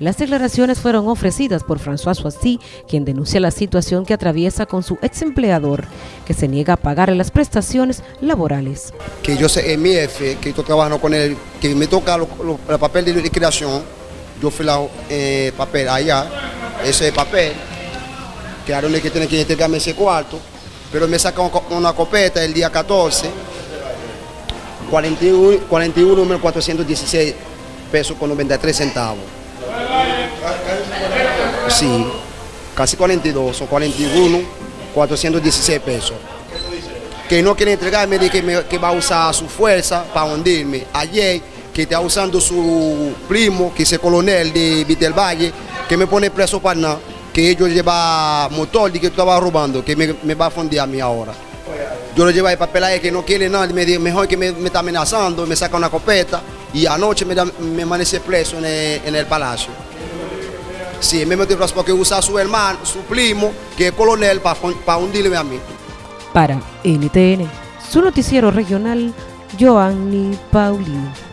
Las declaraciones fueron ofrecidas por François Soissy, quien denuncia la situación que atraviesa con su ex empleador, que se niega a pagarle las prestaciones laborales. Que yo sé, mi jefe, que estoy trabajando con él, que me toca el papel de liquidación, yo fui la eh, papel allá, ese papel, que ahora que tiene que entregarme ese cuarto, pero me saca una copeta el día 14, 41.416 41, pesos con 93 centavos. Sí, casi 42 o 41, 416 pesos. Que no quiere entregarme de que, va a usar su fuerza para hundirme. Ayer, que está usando su primo, que es el coronel de Vitel Valle, que me pone preso para nada, que ellos lleva motor y que estaba robando, que me, va a fundir a mí ahora. Yo lo llevo el papel ahí que no quiere nada, me dice mejor que me, está amenazando, me saca una copeta y anoche me, me amanece preso en el, palacio. Sí, me metí preso porque usa su hermano, su primo, que es coronel, para, para hundirme a mí. Para NTN, su noticiero regional, Joanny Paulino.